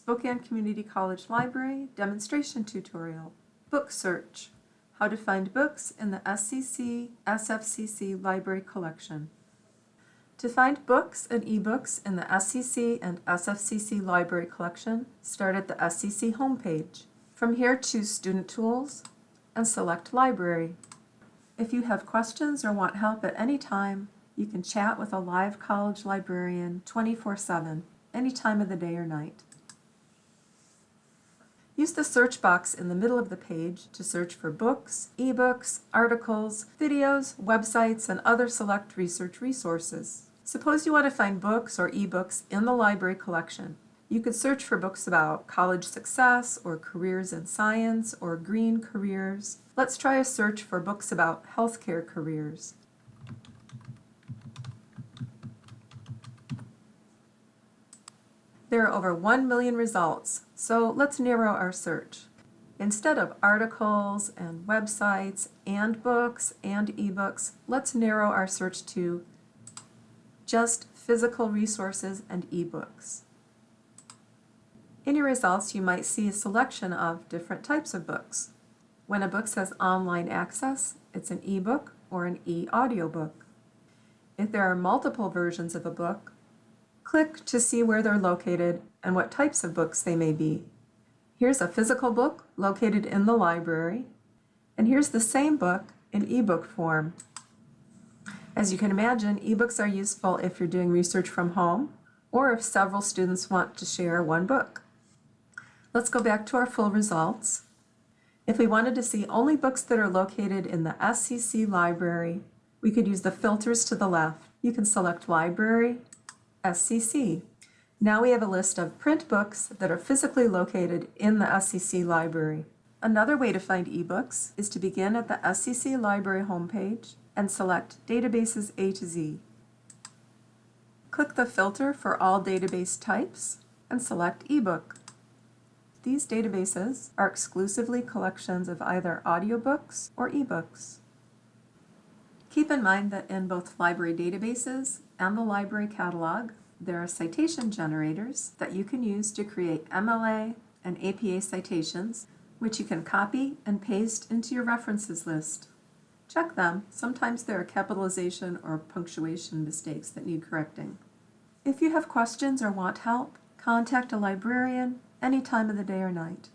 Spokane Community College Library Demonstration Tutorial. Book Search. How to find books in the SCC SFCC Library Collection. To find books and ebooks in the SCC and SFCC Library Collection, start at the SCC homepage. From here, choose Student Tools and select Library. If you have questions or want help at any time, you can chat with a live college librarian 24-7, any time of the day or night. Use the search box in the middle of the page to search for books, ebooks, articles, videos, websites, and other select research resources. Suppose you want to find books or ebooks in the library collection. You could search for books about college success or careers in science or green careers. Let's try a search for books about healthcare careers. There are over 1 million results, so let's narrow our search. Instead of articles and websites and books and ebooks, let's narrow our search to just physical resources and ebooks. In your results, you might see a selection of different types of books. When a book says online access, it's an ebook or an e-audiobook. If there are multiple versions of a book, Click to see where they're located and what types of books they may be. Here's a physical book located in the library, and here's the same book in ebook form. As you can imagine, ebooks are useful if you're doing research from home or if several students want to share one book. Let's go back to our full results. If we wanted to see only books that are located in the SCC library, we could use the filters to the left. You can select Library, SCC. Now we have a list of print books that are physically located in the SCC library. Another way to find ebooks is to begin at the SCC library homepage and select Databases A to Z. Click the filter for all database types and select ebook. These databases are exclusively collections of either audiobooks or ebooks. Keep in mind that in both library databases and the library catalog, there are citation generators that you can use to create MLA and APA citations, which you can copy and paste into your references list. Check them. Sometimes there are capitalization or punctuation mistakes that need correcting. If you have questions or want help, contact a librarian any time of the day or night.